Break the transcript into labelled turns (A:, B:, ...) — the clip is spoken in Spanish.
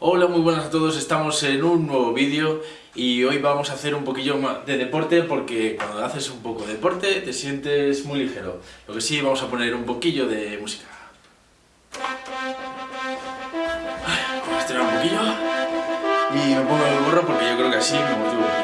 A: Hola, muy buenas a todos, estamos en un nuevo vídeo y hoy vamos a hacer un poquillo de deporte porque cuando haces un poco de deporte te sientes muy ligero. Lo que sí, vamos a poner un poquillo de música. Ay, Vamos a estirar un poquillo y me pongo el gorro porque yo creo que así me motivo.